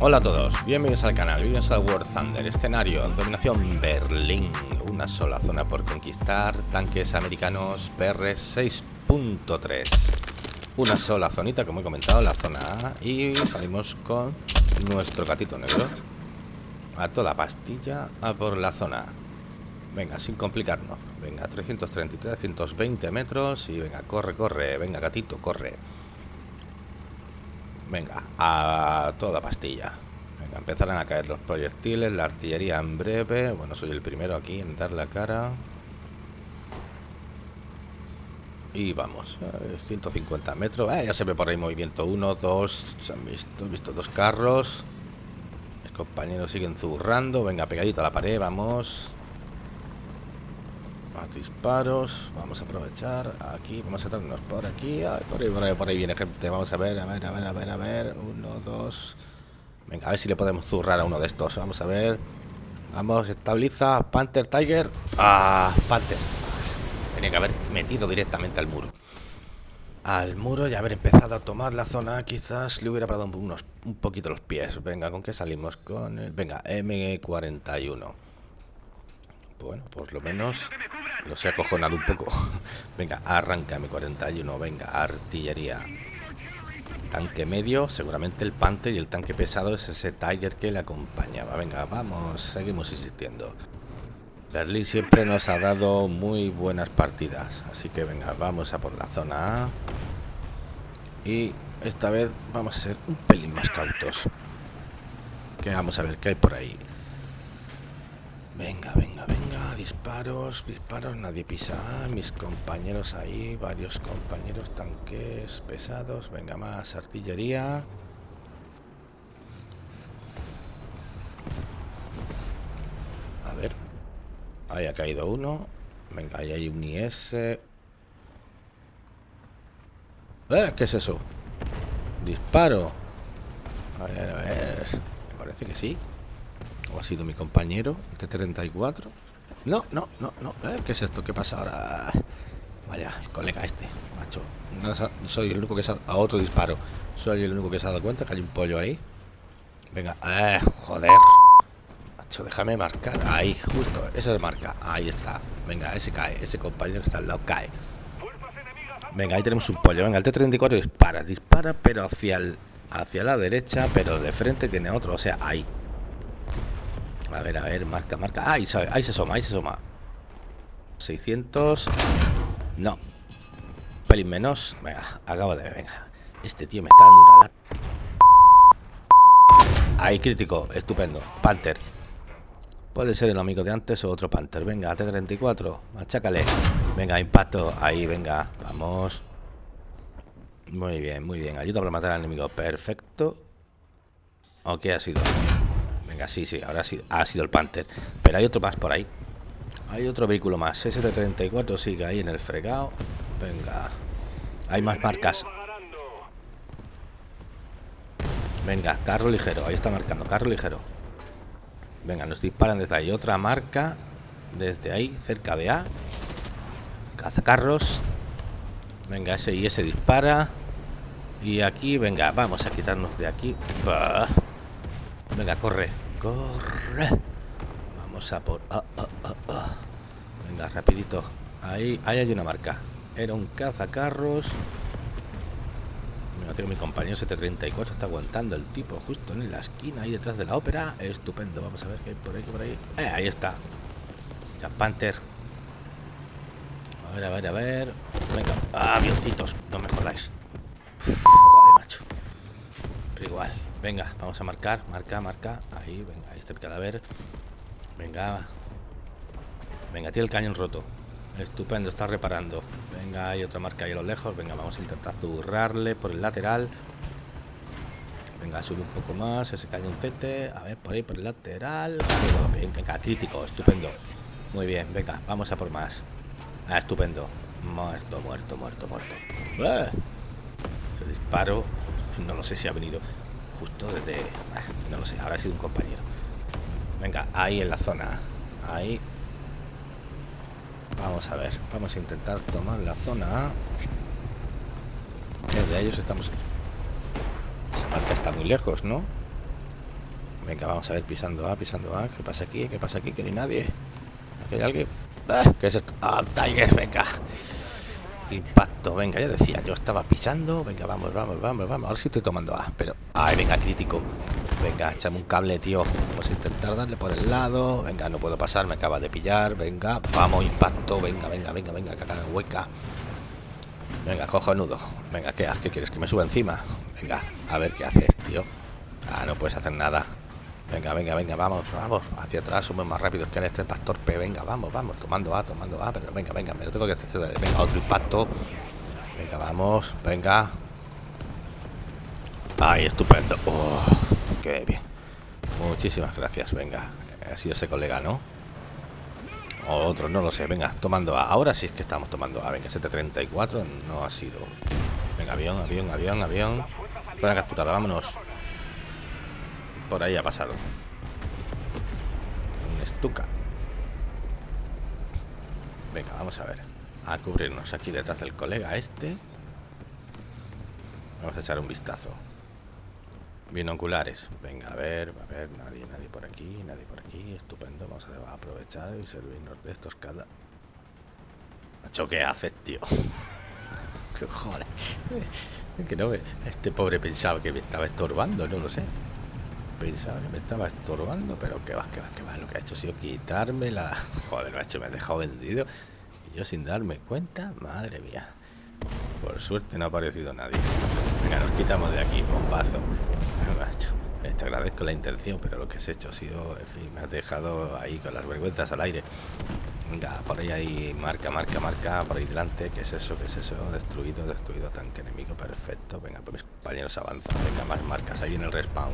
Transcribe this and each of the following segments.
Hola a todos, bienvenidos al canal, bienvenidos a War Thunder, escenario, dominación Berlín, una sola zona por conquistar, tanques americanos PR 6.3, una sola zonita como he comentado, la zona A, y salimos con nuestro gatito negro, a toda pastilla, a por la zona. Venga, sin complicarnos, venga, 333, 120 metros, y venga, corre, corre, venga gatito, corre. Venga, a toda pastilla. Venga, empezarán a caer los proyectiles, la artillería en breve. Bueno, soy el primero aquí en dar la cara. Y vamos, 150 metros. Eh, ya se ve por ahí movimiento. Uno, dos, se han visto, he visto dos carros. Mis compañeros siguen zurrando. Venga, pegadito a la pared, vamos disparos. Vamos a aprovechar. Aquí, vamos a traernos por aquí. por, ahí, por, ahí, viene gente. Vamos a ver, a ver, a ver, a ver, a ver. Uno, dos. Venga, a ver si le podemos zurrar a uno de estos. Vamos a ver. Vamos, estabiliza. Panther, Tiger. Ah, Panther. Tenía que haber metido directamente al muro. Al muro y haber empezado a tomar la zona. Quizás le hubiera parado unos, un poquito los pies. Venga, ¿con qué salimos? Con el. Venga, M41. Bueno, por lo menos lo sé acojonado un poco. venga, arranca mi 41. Venga, artillería. Tanque medio, seguramente el Panther y el tanque pesado es ese Tiger que le acompañaba. Venga, vamos, seguimos insistiendo. Berlín siempre nos ha dado muy buenas partidas. Así que venga, vamos a por la zona A. Y esta vez vamos a ser un pelín más cautos. Que vamos a ver qué hay por ahí. Venga, venga, venga, disparos, disparos, nadie pisa. Mis compañeros ahí, varios compañeros, tanques pesados. Venga, más artillería. A ver. Ahí ha caído uno. Venga, ahí hay un IS. ¿Eh? ¿Qué es eso? Disparo. A ver, a ver. Me parece que sí. ¿O ha sido mi compañero? T-34. No, no, no, no. ¿Eh? ¿Qué es esto? ¿Qué pasa ahora? Vaya, el colega este, macho. Soy el único que se ha... A otro disparo. Soy el único que se ha dado cuenta que hay un pollo ahí. Venga, eh, joder. Macho, déjame marcar. Ahí, justo. Eso es marca. Ahí está. Venga, ese cae. Ese compañero que está al lado cae. Venga, ahí tenemos un pollo. Venga, el T-34 dispara. Dispara, pero hacia el, hacia la derecha. Pero de frente tiene otro. O sea, ahí. A ver, a ver, marca, marca. Ahí, ahí se asoma, ahí se asoma. 600. No. pelín menos. Venga, acabo de. Venga. Este tío me está dando una lata. Ahí, crítico. Estupendo. Panther. Puede ser el amigo de antes o otro Panther. Venga, T-34. Machácale. Venga, impacto. Ahí, venga. Vamos. Muy bien, muy bien. Ayuda para matar al enemigo. Perfecto. ¿O qué ha sido? Venga, sí, sí, ahora sí, ha sido el Panther. Pero hay otro más por ahí. Hay otro vehículo más. ST-34 sigue ahí en el fregado. Venga. Hay más marcas. Venga, carro ligero. Ahí está marcando, carro ligero. Venga, nos disparan desde ahí. Otra marca. Desde ahí, cerca de A. Cazacarros. Venga, ese y ese dispara. Y aquí, venga, vamos a quitarnos de aquí. Venga, corre. Corre. Vamos a por... Ah, ah, ah, Venga, rapidito. Ahí, ahí hay una marca. Era un cazacarros. Mira, tengo mi compañero 734. Está aguantando el tipo justo en la esquina, ahí detrás de la ópera. Estupendo. Vamos a ver qué hay por ahí, por ahí. Eh, ahí está. Ya, Panther. A ver, a ver, a ver. Venga. avioncitos. No me jodáis. joder, macho. Pero igual. Venga, vamos a marcar, marca, marca. Ahí, venga, ahí está el cadáver. Venga. Venga, tiene el cañón roto. Estupendo, está reparando. Venga, hay otra marca ahí a lo lejos. Venga, vamos a intentar zurrarle por el lateral. Venga, sube un poco más ese cañoncete. A ver, por ahí, por el lateral. Venga, crítico, estupendo. Muy bien, venga, vamos a por más. Ah, estupendo. Muerto, muerto, muerto, muerto. ¡Ah! Ese disparo, no lo sé si ha venido justo desde... Ah, no lo sé, ahora ha sido un compañero. Venga, ahí en la zona. Ahí. Vamos a ver. Vamos a intentar tomar la zona Desde ellos estamos... Esa marca está muy lejos, ¿no? Venga, vamos a ver, pisando A, pisando A. ¿Qué pasa aquí? ¿Qué pasa aquí? Que ni nadie. ¿Aquí hay alguien? Ah, ¿Qué es esto? Ah, Tiger, venga. Impacto, venga, ya decía, yo estaba pisando. Venga, vamos, vamos, vamos, vamos. Ahora sí estoy tomando A, pero. Ay, venga, crítico. Venga, échame un cable, tío. Vamos a intentar darle por el lado. Venga, no puedo pasar, me acaba de pillar. Venga, vamos, impacto. Venga, venga, venga, venga, que hueca. Venga, cojo nudo. Venga, ¿qué, ¿qué quieres? ¿Que me suba encima? Venga, a ver qué haces, tío. Ah, no puedes hacer nada. Venga, venga, venga, vamos, vamos. Hacia atrás somos más rápidos que en este pastor P. Venga, vamos, vamos, tomando A, tomando A. Pero venga, venga, me lo tengo que hacer. Venga, otro impacto. Venga, vamos, venga. Ay, estupendo. Oh, qué bien. Muchísimas gracias, venga. Ha sido ese colega, ¿no? otro, no lo sé. Venga, tomando A. Ahora sí es que estamos tomando A. Venga, 734 no ha sido. Venga, avión, avión, avión, avión. Zona capturada, vámonos. Por ahí ha pasado. Un estuca. Venga, vamos a ver. A cubrirnos aquí detrás del colega este. Vamos a echar un vistazo. Binoculares. Venga, a ver, a ver, nadie, nadie por aquí, nadie por aquí. Estupendo. Vamos a aprovechar y servirnos de estos cada. Macho, ¿qué haces, tío? que joder. que no, este pobre pensaba que me estaba estorbando, no lo sé pensaba que me estaba estorbando, pero que va, que va, que va. Lo que ha hecho ha sido quitarme la. Joder, hecho, me ha dejado vendido. Y yo sin darme cuenta, madre mía. Por suerte no ha aparecido nadie. Venga, nos quitamos de aquí, bombazo. Macho, te agradezco la intención, pero lo que has hecho ha sido, en fin, me has dejado ahí con las vergüenzas al aire. Venga, por ahí hay marca, marca, marca, por ahí delante. ¿Qué es eso? ¿Qué es eso? Destruido, destruido, tanque enemigo, perfecto. Venga, pues mis compañeros avanzan. Venga, más marcas ahí en el respawn.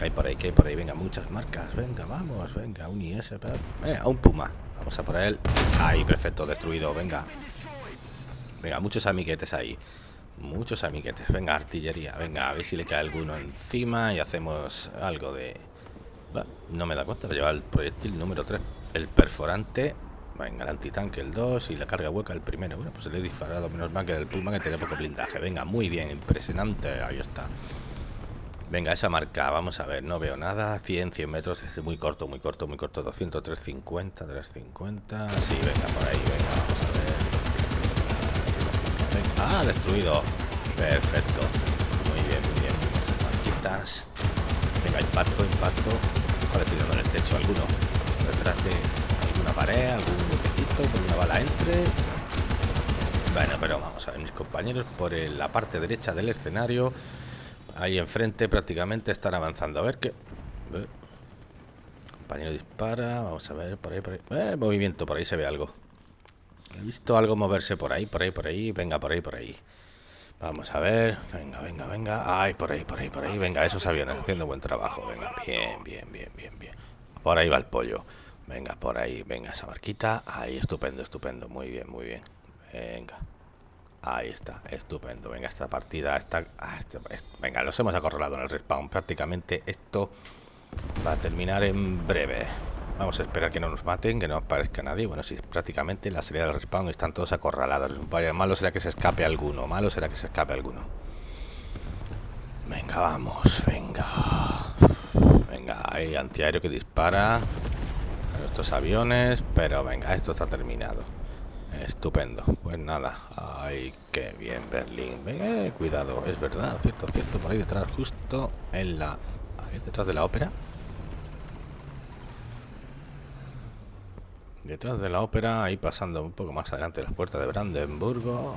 Hay por ahí, que hay por ahí. Venga, muchas marcas. Venga, vamos, venga, un IS. Eh, a un Puma. Vamos a por él. Ahí, perfecto, destruido. Venga. Venga, muchos amiguetes ahí. Muchos amiguetes. Venga, artillería. Venga, a ver si le cae alguno encima y hacemos algo de... no me da cuenta, lleva el proyectil número 3. El perforante. Venga, el antitanque el 2 y la carga hueca el primero. Bueno, pues le he disparado menos mal que el Puma que tiene poco blindaje. Venga, muy bien, impresionante. Ahí está. Venga, esa marca, vamos a ver, no veo nada. 100, 100 metros, es muy corto, muy corto, muy corto. 200, 350, 350. Sí, venga, por ahí, venga, vamos a ver. Ah, destruido. Perfecto. Muy bien, muy bien. Marquitas. Venga, impacto, impacto. Joder, tirando en el techo alguno. Detrás de alguna pared, algún huequecito, con una bala entre. Bueno, pero vamos a ver, mis compañeros por la parte derecha del escenario Ahí enfrente prácticamente están avanzando. A ver qué... Compañero dispara. Vamos a ver, por ahí, por ahí. Eh, movimiento, por ahí se ve algo. He visto algo moverse por ahí, por ahí, por ahí. Venga, por ahí, por ahí. Vamos a ver. Venga, venga, venga. Ay, por ahí, por ahí, por ahí. Venga, esos aviones haciendo buen trabajo. Venga, bien, bien, bien, bien, bien. Por ahí va el pollo. Venga, por ahí. Venga, esa marquita. Ahí, estupendo, estupendo. Muy bien, muy bien. Venga. Ahí está, estupendo. Venga, esta partida está... Ah, este, venga, los hemos acorralado en el respawn. Prácticamente esto va a terminar en breve. Vamos a esperar que no nos maten, que no aparezca nadie. Bueno, sí, prácticamente la salida del respawn están todos acorralados. Vaya, malo será que se escape alguno. Malo será que se escape alguno. Venga, vamos, venga. Venga, hay antiaéreo que dispara a nuestros aviones. Pero venga, esto está terminado. Estupendo. Pues nada. Ay, qué bien, Berlín. Eh, cuidado, es verdad, cierto, cierto. Por ahí detrás, justo en la... Detrás de la ópera. Detrás de la ópera, ahí pasando un poco más adelante las puertas de Brandenburgo.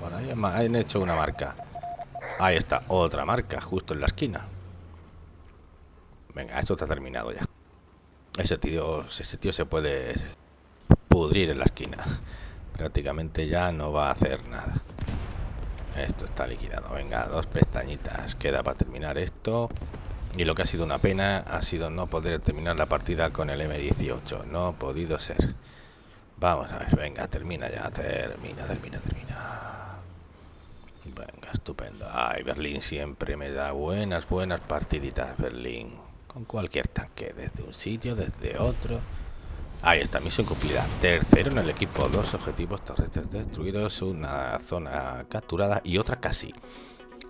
Por ahí han hecho una marca. Ahí está, otra marca, justo en la esquina. Venga, esto está terminado ya. Ese tío, ese tío se puede pudrir en la esquina. Prácticamente ya no va a hacer nada. Esto está liquidado. Venga, dos pestañitas. Queda para terminar esto. Y lo que ha sido una pena ha sido no poder terminar la partida con el M18. No ha podido ser. Vamos a ver, venga, termina ya. Termina, termina, termina. Venga, estupendo. Ay, Berlín siempre me da buenas, buenas partiditas, Berlín. Con cualquier tanque, desde un sitio, desde otro. Ahí está, misión cumplida. Tercero en el equipo, dos objetivos terrestres destruidos, una zona capturada y otra casi.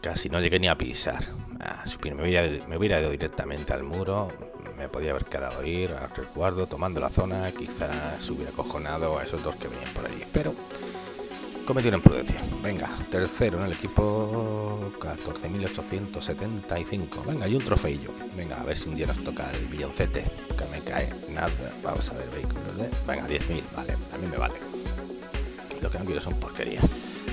Casi no llegué ni a pisar. Ah, me, hubiera, me ido directamente al muro. Me podía haber quedado ir al resguardo, tomando la zona. Quizás hubiera cojonado a esos dos que venían por allí. Pero cometí una imprudencia. Venga, tercero en el equipo 14.875. Venga, y un trofeillo. Venga, a ver si un día nos toca el billoncete. Que me cae nada. Vamos a ver vehículos de... Venga, 10.000. Vale, a mí me vale. Lo que no quiero son porquerías.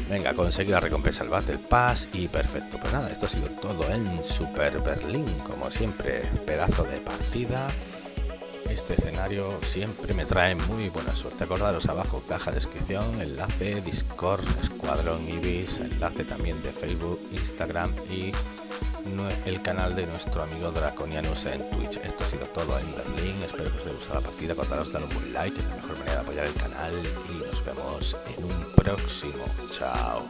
Venga, conseguir la recompensa al Battle Pass y perfecto. Pues nada, esto ha sido todo en Super Berlín, como siempre, pedazo de partida. Este escenario siempre me trae muy buena suerte. Acordaros abajo, caja de descripción, enlace, Discord, Escuadrón Ibis, enlace también de Facebook, Instagram y el canal de nuestro amigo Draconianus en Twitch. Esto ha sido todo en Berlín. Espero que os haya gustado la partida. Acordaros dar un buen like, es la mejor manera de apoyar el canal. Y nos vemos en un próximo. Chao.